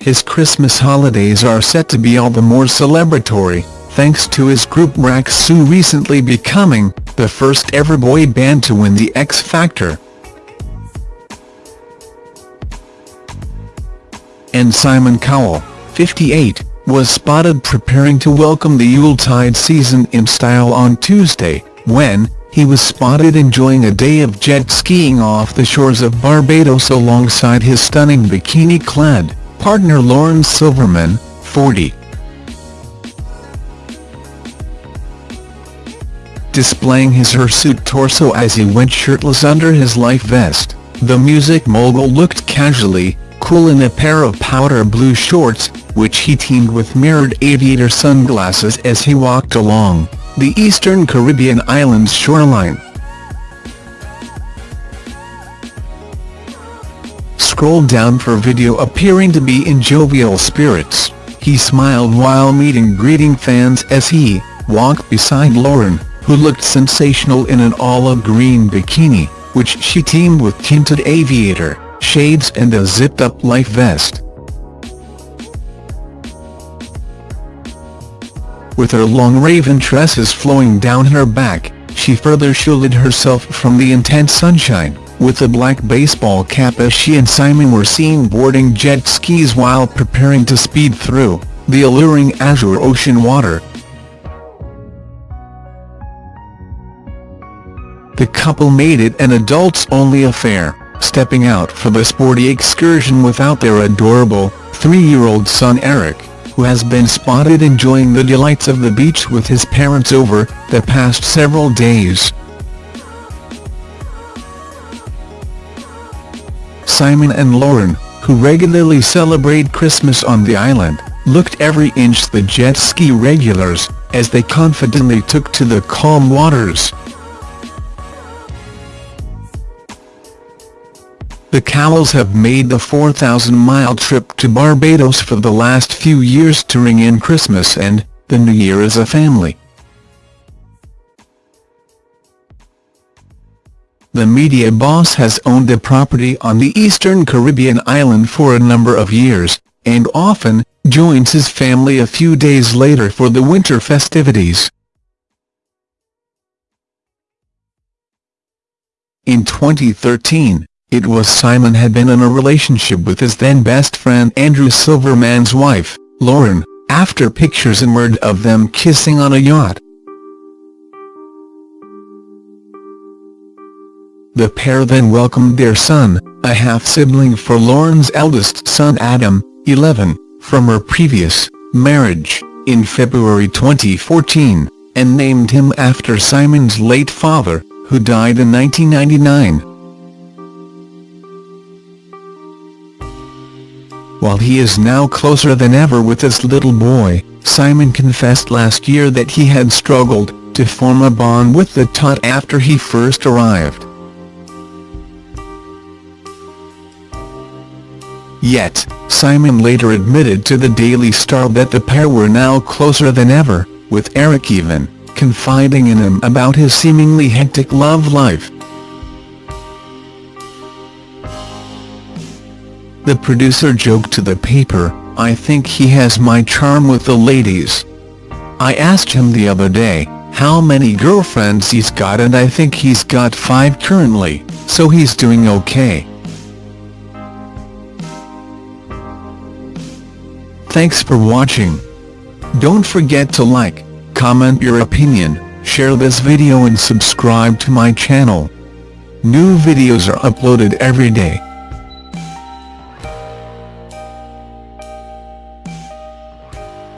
his Christmas holidays are set to be all the more celebratory, thanks to his group Rak-Su recently becoming the first ever boy band to win the X Factor. And Simon Cowell, 58, was spotted preparing to welcome the Yuletide season in style on Tuesday, when he was spotted enjoying a day of jet skiing off the shores of Barbados alongside his stunning bikini-clad partner Lauren Silverman, 40. Displaying his hirsute torso as he went shirtless under his life vest, the music mogul looked casually cool in a pair of powder blue shorts, which he teamed with mirrored aviator sunglasses as he walked along the eastern Caribbean island's shoreline. Scroll down for video appearing to be in jovial spirits, he smiled while meeting greeting fans as he walked beside Lauren, who looked sensational in an olive green bikini, which she teamed with tinted aviator shades and a zipped-up life vest. With her long raven tresses flowing down her back, she further shielded herself from the intense sunshine, with a black baseball cap as she and Simon were seen boarding jet skis while preparing to speed through the alluring azure ocean water. The couple made it an adults-only affair, stepping out for the sporty excursion without their adorable, three-year-old son Eric who has been spotted enjoying the delights of the beach with his parents over the past several days. Simon and Lauren, who regularly celebrate Christmas on the island, looked every inch the jet ski regulars, as they confidently took to the calm waters. The Cowells have made the 4,000-mile trip to Barbados for the last few years to ring in Christmas and the New Year as a family. The media boss has owned a property on the eastern Caribbean island for a number of years, and often joins his family a few days later for the winter festivities. In 2013, it was Simon had been in a relationship with his then best friend Andrew Silverman's wife, Lauren, after pictures emerged of them kissing on a yacht. The pair then welcomed their son, a half-sibling for Lauren's eldest son Adam, 11, from her previous marriage, in February 2014, and named him after Simon's late father, who died in 1999. While he is now closer than ever with his little boy, Simon confessed last year that he had struggled to form a bond with the tot after he first arrived. Yet, Simon later admitted to the Daily Star that the pair were now closer than ever, with Eric even confiding in him about his seemingly hectic love life. The producer joked to the paper, I think he has my charm with the ladies. I asked him the other day, how many girlfriends he's got and I think he's got five currently, so he's doing okay. Thanks for watching. Don't forget to like, comment your opinion, share this video and subscribe to my channel. New videos are uploaded every day.